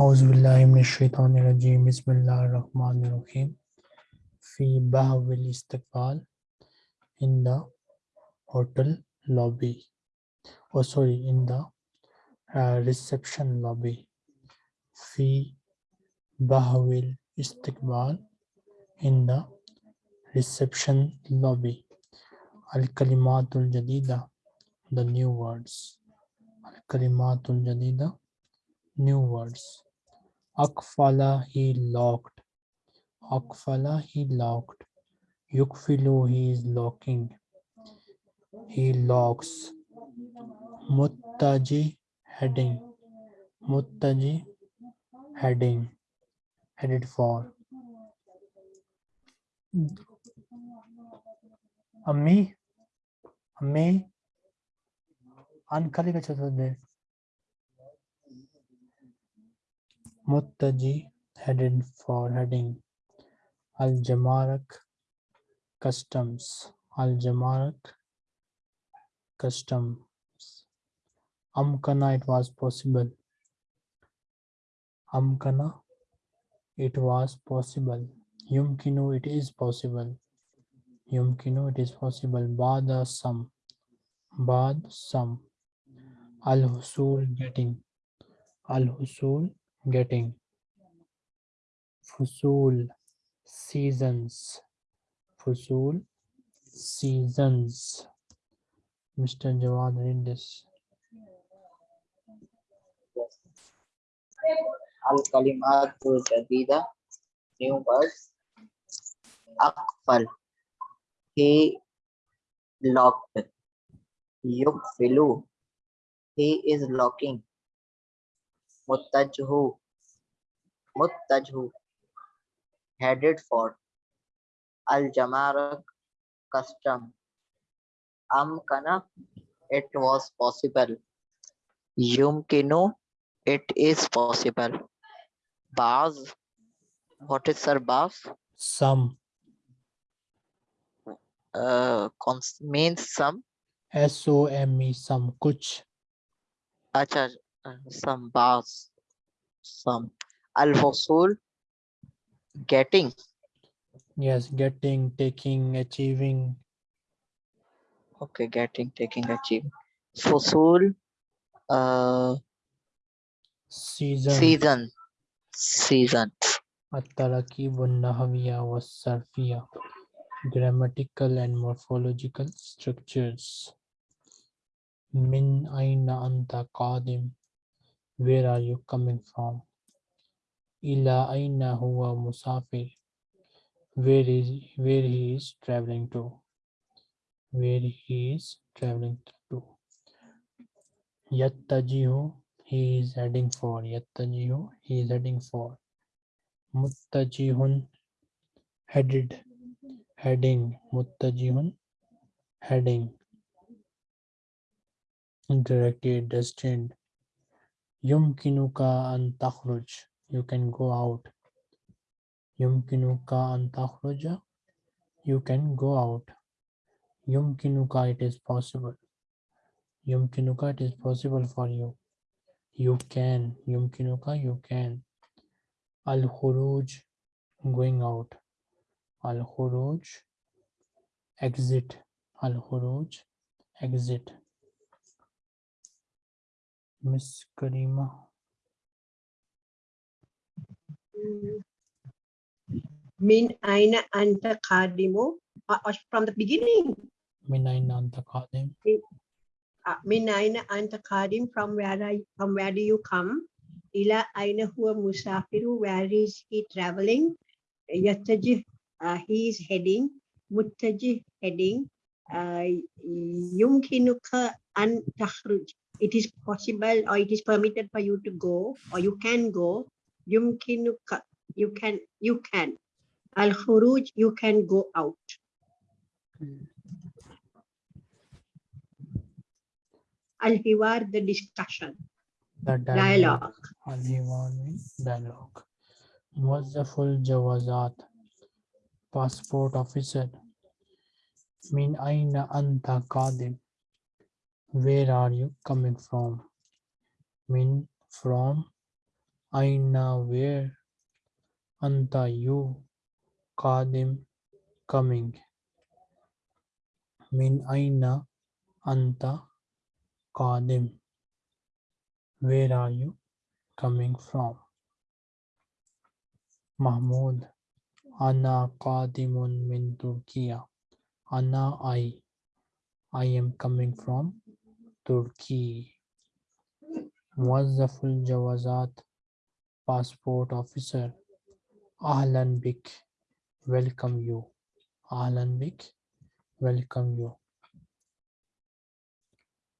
Auzubillahiminash-shaytanir-rajim. Bismillahir-rahmanir-rahim. Fi bahwil istiqbal in the hotel lobby. Oh, sorry, in the uh, reception lobby. Fi bahwil istiqbal in the reception lobby. Al-kalimatul jadida, the new words. Al-kalimatul jadida, new words. Akfala he locked. Akfala he locked. Yukfilu he is locking. He locks. Muttaji heading. Muttaji heading. Headed for. Ammi. Ammi. Uncle ka chhod Muttaji headed for heading Al-Jamarak Customs, Al-Jamarak Customs. Amkana it was possible. Amkana it was possible. Yumkinu it is possible. Yumkinu it is possible. Bada some. Bad some. Al-Husul getting. Al-Husul getting fusul seasons fusul seasons mr jawad read this Al-Kalimatul Jadida, new words. Akfal, he locked. Yukfilu, he is locking. Muttajhu, Muttajhu, headed for. Al-Jamarak, custom. Amkana, it was possible. Yumkinu, it is possible. Baz, what is sir Baz? some Uh, means some. s o m e some kuch Acha, uh, some bars some al-fusul getting. Yes getting taking achieving. Okay getting taking achieving. Fusul uh season. season season. At-tarakibun nahwiya was sarfiya grammatical and morphological structures. Min aina anta qadim where are you coming from? Ila aina huwa musafir, where is where he is traveling to, where he is traveling to. Yattajihu, he is heading for. Yattajihu, he is heading for. Muttajihun, headed, heading. Muttajihun, heading. Directed, destined Yumkinuka and takhruj. You can go out. Yumkinuka and takhruja. You can go out. Yumkinuka it is possible. Yumkinuka it is possible for you. You can. Yumkinuka you can. Al khuruj going out. Al khuruj exit. Al khuruj exit. Miss Karima. Min aina anta? Ah, ah, from the beginning. Min aina anta? Ah, min aina anta? From where I, from where do you come? Ila aina huwa musafiru? Where is he traveling? Yataji. uh, he is heading. Muttajih, heading. Yumkinuka an takhruj it is possible or it is permitted for you to go or you can go you can you can. Al khuruj you can go out. Al hiwar the discussion. The dialogue, al hiwar the dialogue. Muwazzaful jawazat? Passport officer. Min aina anta qadim where are you coming from من from Aina where? Anta you. Qadim coming. Min aina anta qadim. Where are you coming from? Mahmud. Ana qadimun min Turkiya. Ana I. I am coming from Turkey. Muazzaful Jawazat. Passport officer. Ahlan bik. Welcome you. Ahlan bik. Welcome you.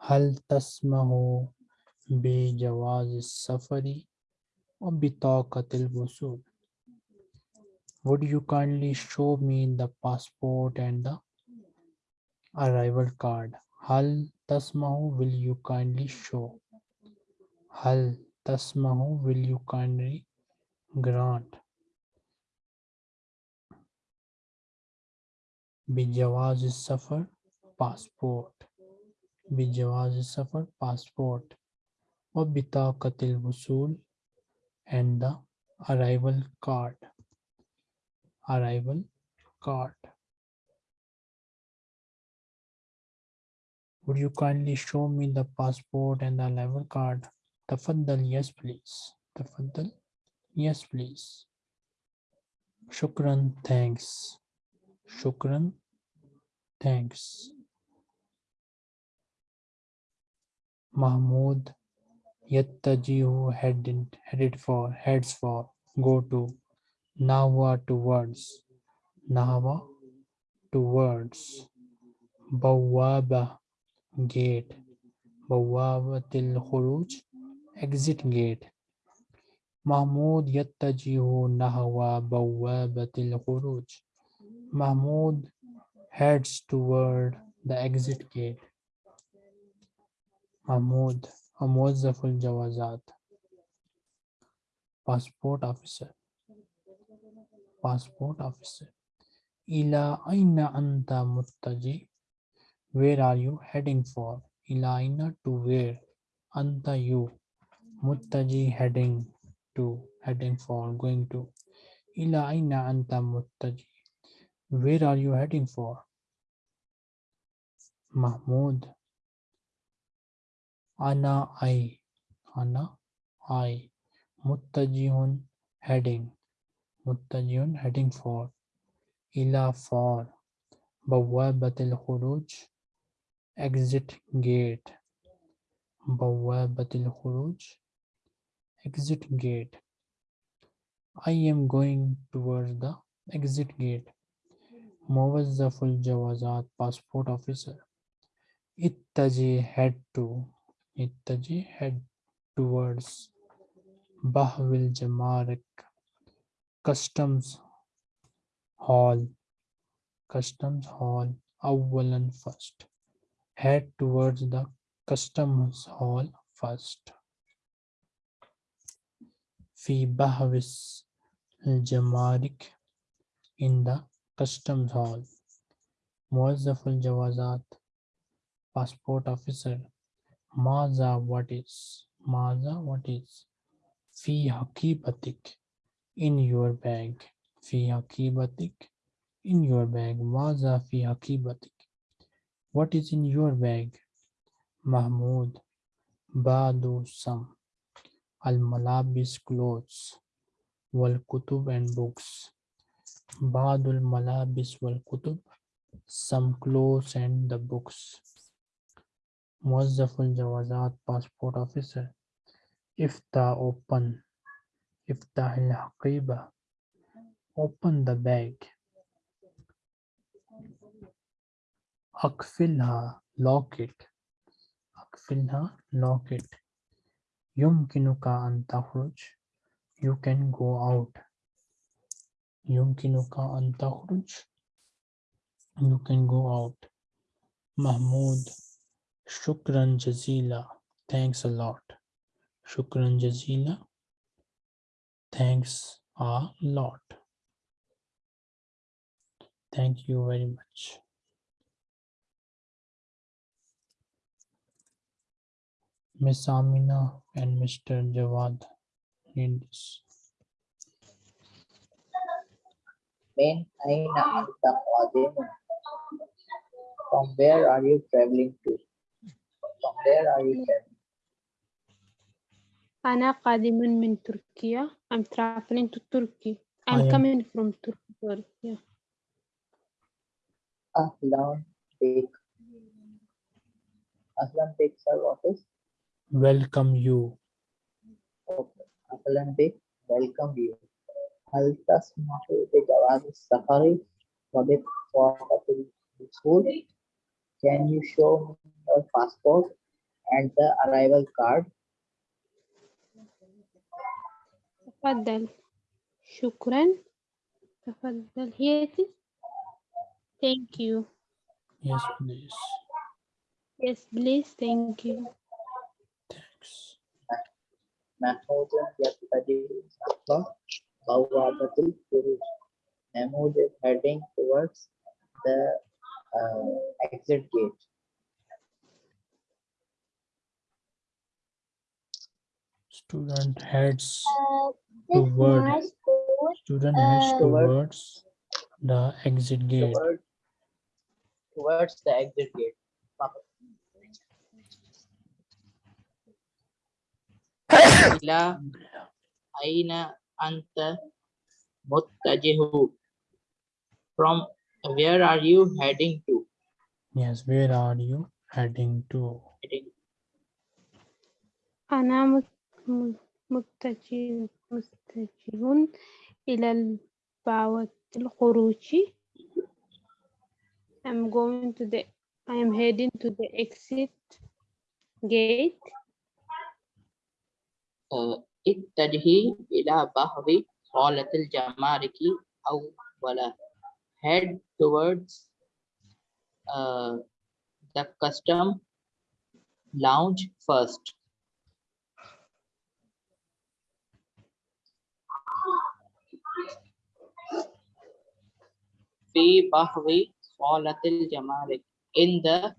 هل تسمح بجواز السفر وبطاقة الوصول Would you kindly show me the passport and the arrival card? Hal tasmahu, will you kindly show? Hal tasmahu, will you kindly grant? Bijawaz is suffer, passport. Bijawaz is suffer, passport. Wabitaqatil wusul and the arrival card. Arrival card. Would you kindly show me the passport and the level card? Tafaddal, yes, please. Tafaddal, yes, please. Shukran, thanks. Shukran, thanks. Mahmood, Yattajihu headed, headed for, heads for, go to. Nahwa towards, Nahwa towards. Bawaba, gate, Bawabatil Khuruj exit gate. Mahmoud Yattajihu Nahwa Bawabatil Khuruj. Mahmoud heads toward the exit gate. Mahmoud موظف الجوازات passport officer passport officer إلى أين أنت متجه Where are you heading for? Ilaina to where? Anta you. Muttaji heading to, heading for, going to. Ila aina anta muttaji. Where are you heading for? Mahmud. Ana I. Ana I. Muttajihun heading. Muttajihun heading for. Ila for. Bawabatil khuruj. Exit gate. Bawabatil khuruj. Exit gate. I am going towards the exit gate. Muwazzaful Jawazat passport officer. Ittaji head to ittaji head towards Bahwil Jamarik Customs Hall Customs Hall Awalan first head towards the Customs Hall first في بهوس الجمارك in the Customs Hall موظف الجوازات passport officer Maza what is Maza what is Fi hakibatik in your bag Fi hakibatik in your bag Maza fi hakibatik What is in your bag? Mahmud Badu some Al Malabis clothes Wal Kutub and books. Badul Malabis wal Kutub some clothes and the books. Muazzaful Jawazat passport officer. Ifta open. Iftah al open the bag Akfilha lock it Akfilha lock it Yumkinuka an takhruj you can go out Yumkinuka an takhruj you can go out Mahmud Shukran Jazila. Thanks a lot. Shukran Jazila. Thanks a lot. Thank you very much. Miss Amina and Mr. Jawad read this. When Aina From where are you traveling to? From where are you traveling? Ana Qadimun min Turkey. I'm traveling to Turkey. I'm coming from Turkey. Sorry. Yeah. Ahlan Bek. Ahlan Bek, sir, what is? Welcome you. Okay. أهلا بك welcome you هل تسمح بجواز السفر وبطاقة الوصول Can you show me your passport and the arrival card تفضل شكرا تفضل here it is thank you Yes, please. yes please thank you Thanks. Mahmoudun yaqtadi Allah Bawwabatul Furuj. Mahmoud is heading towards the uh, exit gate. Student heads uh, towards student heads uh, towards the exit gate. Towards, towards the exit gate. إلى أين أنت متجه? From where are you heading to? Yes, where are you heading to? Heading أنا مت- م- متجه متجه إلى البوابة الخروج I'm going to the I am heading to the exit gate آه، اتجهي إلى بحر صالة الجمارك أولا head towards uh, the custom lounge first في بحر صالة الجمارك in the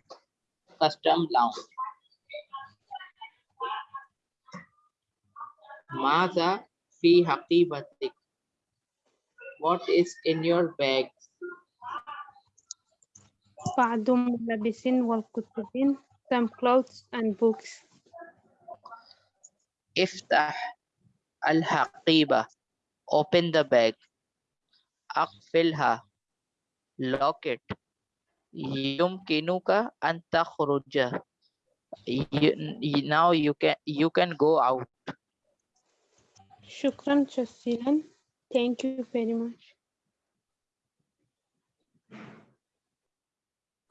custom lounge ماذا في حقيبتك what is in your bag بعض ملابس والكتب some clothes and books افتح الحقيبة open the bag أقفلها lock it يمكنك أن تخرج You- you- now you can you can go out Shukran Jazilan. Thank you very much.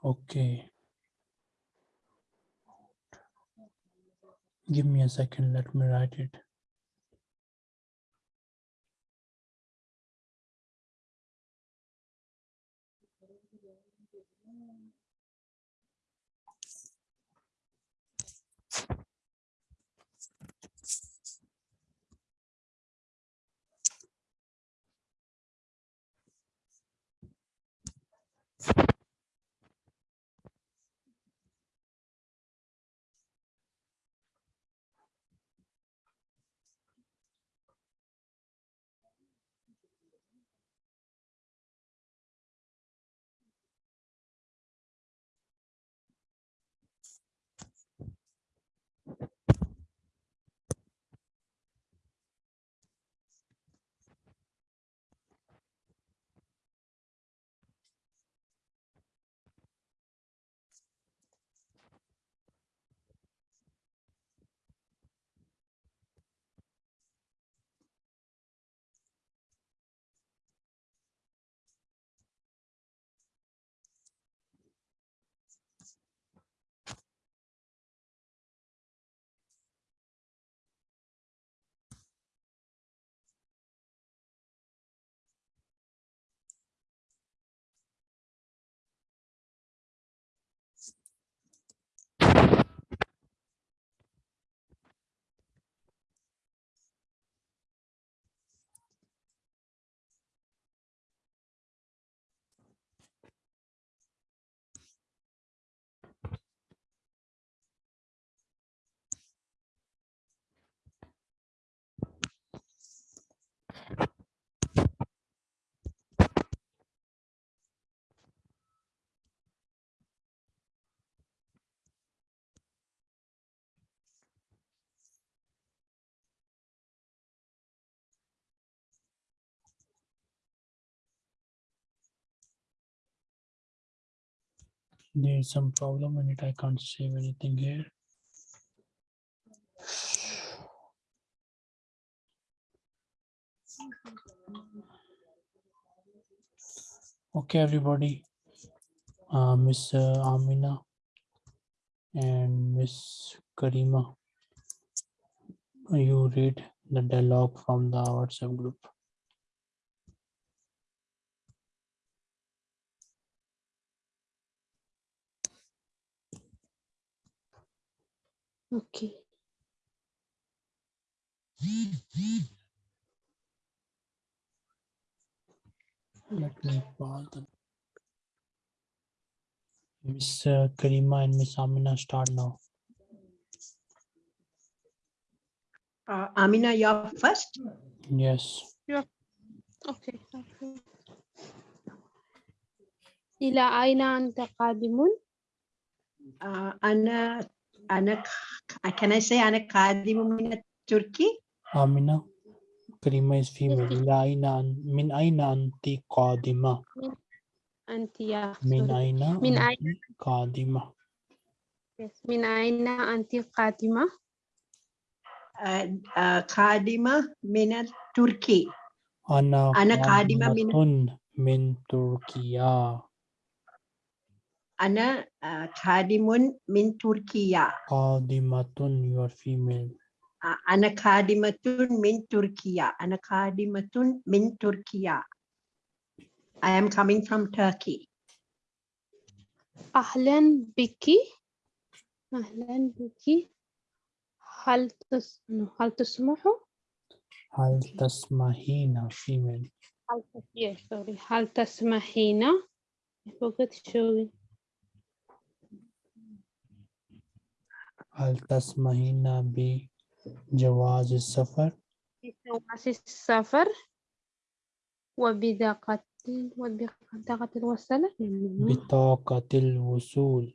Okay. Give me a second. Let me write it. There's some problem in it. I can't save anything here. Okay, everybody. Uh, Miss uh, Amina and Miss Karima, you read the dialogue from the WhatsApp group. Okay. Let me pause the. Miss uh, Karima and Miss Amina start now. Uh, Amina, you're first. Yes. Okay. okay. إلى أين أنت قادم؟ Uh, أنا أنا can I say أنا قادم من التركي؟ Amina. Karima is female. إلى أين أن- من أين أنت قادمة؟ أنت يا من sorry. أين من أنت قادمة؟ Yes. من أين أنت قادمة؟ uh, uh, قادمة من التركي. أنا أنا قادمة من- قادمة من تركيا. Ana uh, khadimun min Turkiya. Khadimatun, you are female. Uh, ana khadimatun min Turkiya. Ana khadimatun min Turkiya. I am coming from Turkey. Ahlan biki. Ahlan biki. Hal, tus, no, hal tusmuhu? Hal tasmahina, female. Hal, yes, sorry. Hal tasmahina. I forgot to showing. هل تسمحين بجواز السفر؟ بجواز السفر وبطاقة وبطاقة الوصلة بطاقة الوصول.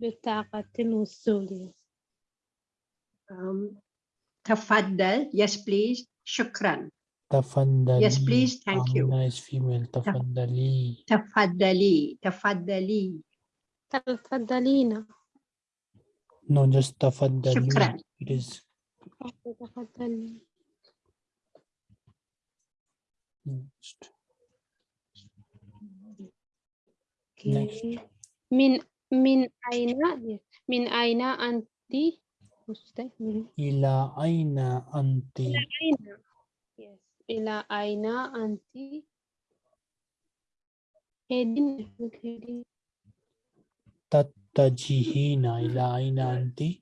بطاقة الوصول Um, تفضل. Yes, please. شكرا. تفضلي. Yes, please. Thank you. Is female. تفضلي. تفضلي. تفضلي. تفضلين No, just tafaddali. that It is. Next. Okay. Min min aina min aina anti ila aina anti aina yes ila aina anti heading heading tat Tattajihina ila aina ainanti.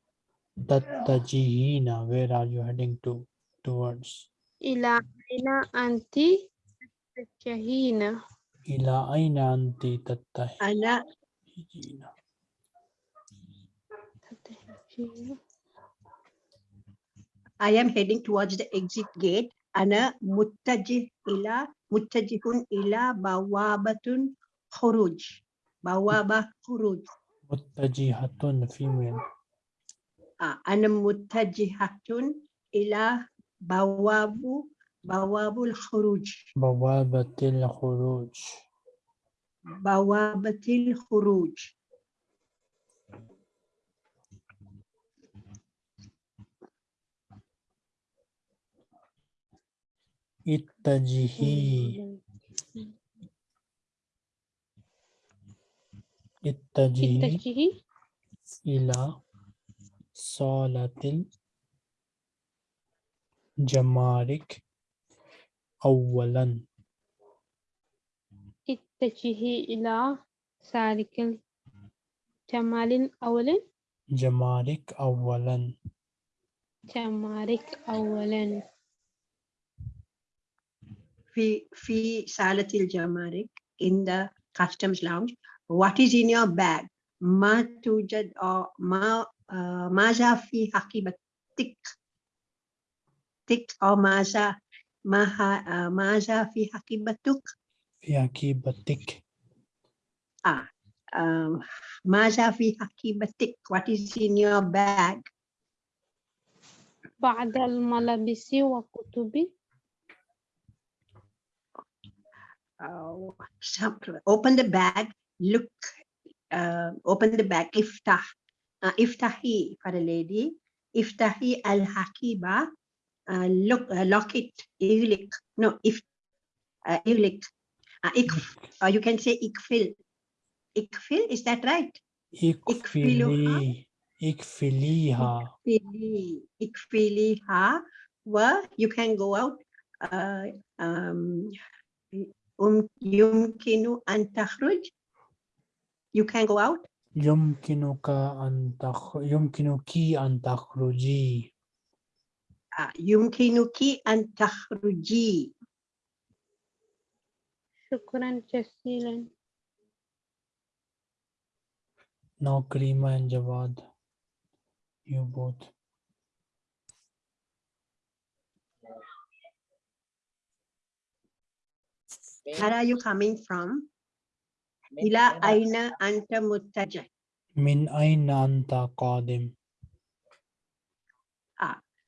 Tattajihina. Where are you heading to? Towards. Ila aina anti. Tattajihina. Ila aina anti. Tattajihina. I am heading towards the exit gate. Ana muttajih ila muttajihun ila bawabatun khuruj. Bawaba khuruj. متجهة female. آه، أنا متجهة إلى بواب بواب الخروج. بوابة الخروج. بوابة الخروج. اتجهي اتجهي إلى صالة الجمارك أولا. اتجهي إلى سالك الجمال أولا. جمارك أولا. جمارك أولا. في في صالة الجمارك in the customs lounge. What is in your bag? ما توجد أو ما آه، ماذا في حقيبتك؟ تك أو ماذا ما ه- آه، ماذا في حقيبتك؟ في حقيبتك آه آه، ماذا في حقيبتك؟ What is in your bag? بعد الملابس وكتب Uh, some- open the bag, look uh, open the bag. Iftah. Uh, iftahi for a lady. Iftahi al hakiba. Uh, look, uh, lock it. Ighliq. No, if. Uh, ighliq. Uh, ikf, or you can say ikfil. Ikfil, is that right? ikfili ikfiliha Ikfili. Ikfiliha. Well, you can go out. Uh, um, um, yumkinu an takhruj You can go out. يمكنك أن تخ... يمكنك أن تخرجي Uh, yumkinuki an takhruji. شكرا جزيلا Now Karima and Jawad you both Min, Where are you coming from? min Ila aina aina anta muttajih. من أين أنت قادم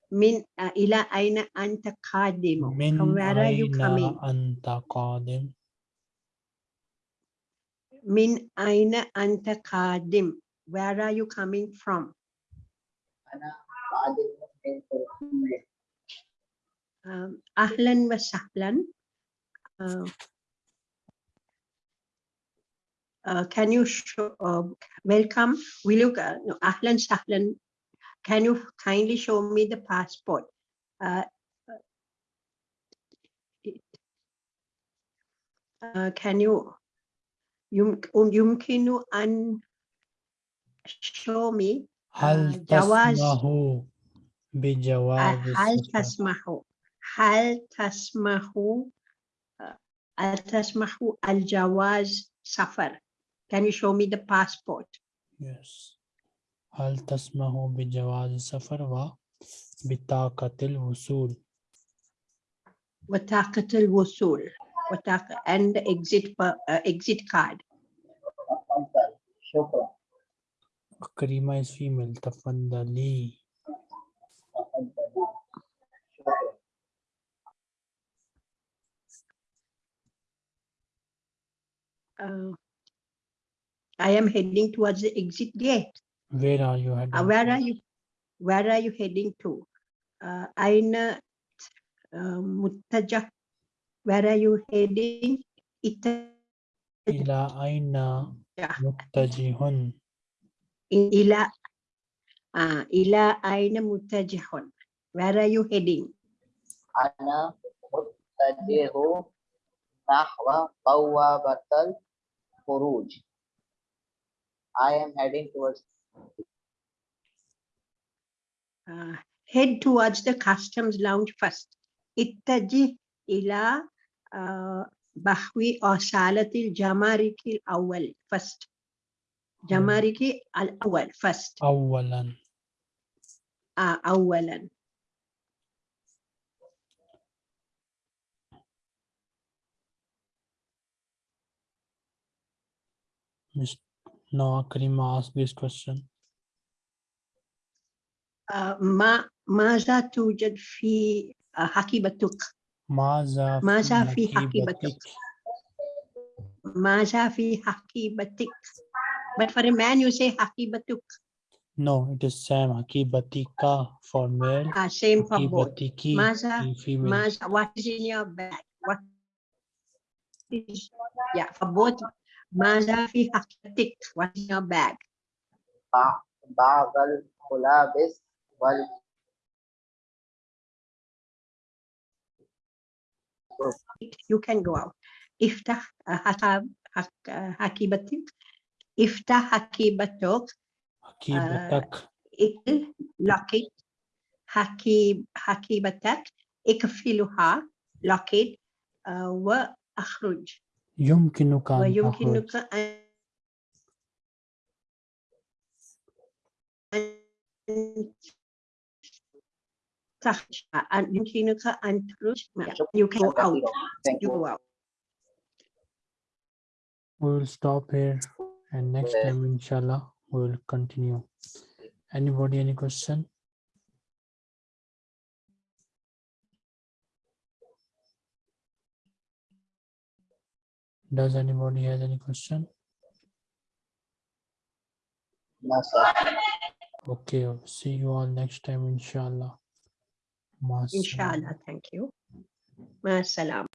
Min uh, ila aina anta qadimu. من From where are you أين coming? أنت قادم Min aina anta qadim. Where are you coming from? ana qadimun min Turkiyya. Um, ahlan wa sahlan. Uh, uh, can you show, uh, welcome? Will you, uh, no, ahlan sahlan. Can you kindly show me the passport? Uh, uh, can you, yum, um, yumkinu an show me هل جواز- تسمح بجواز هل السفر؟ تسمح هل تسمح هل تسمح الجواز سفر Can you show me the passport? Yes. هل تسمح بجواز السفر وبطاقة الوصول وثاقة الوصول وثاقة and the exit per- uh, exit card. تفضل شكرا كريمة is female تفضلي تفضل شكرا Uh, I am heading towards the exit gate. Where are you heading? Uh, where are you? Where are you heading to? Uh, Aina uh, Muttaja. Where are you heading? Ita. Ila Aina Muttajihun. Ila. Uh, ila Aina Muttajihun. Where are you heading? Ana Muttajihu Nahwa batal kuruj. I am heading towards Uh, head towards the customs lounge first. اتجه إلى uh, بحوي أو صالة الجمارك الأول first. جمارك الأول first. أولا آه أولا. Miss- Now Karima ask this question. آه ما ماذا توجد في آه حقيبتك؟ ماذا ماذا في حقيبتك؟ حقيبتك؟ ماذا في حقيبتك؟ But for a man you say حقيبتك. No, it is same حقيبتك for male. Ah, same for both. حقيبتك ماذا in female. Maza, what is in your bag? What is, yeah, for both. ماذا في حقيبتك What's in your bag بعض الملابس وال You can go out. افتح حقيبتك. افتح حقيبتك. حقيبتك. آه، إقفل. لقيت حقيب حقيبتك. اقفلها. لقيت آه، وأخرج. it. Uh, wa akhruj. يمكنك Wa أن تخرج yumkinuka an an- تخرج أن يمكنك أن تخرج you can go out Thank you you. go out We will stop here and next Yeah. time inshallah we will continue. Anybody any question? Does anybody has any question? Masa. Okay, see you all next time, inshallah. Ma Inshallah. Thank you. Ma salam.